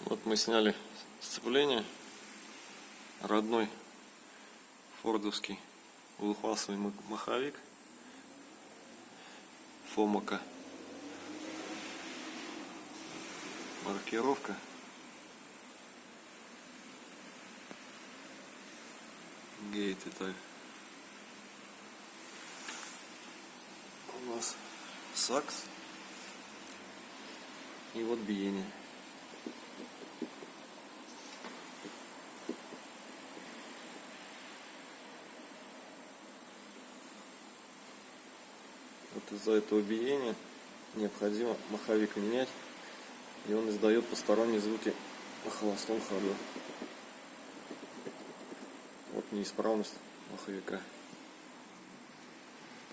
Вот мы сняли сцепление. Родной фордовский двухфасовый ма- маховик. Фомака. Маркировка. Гейт это у нас сакс и вот биение. Вот из-за этого биения необходимо маховик менять, и он издает посторонние звуки на холостом ходу. Вот неисправность маховика.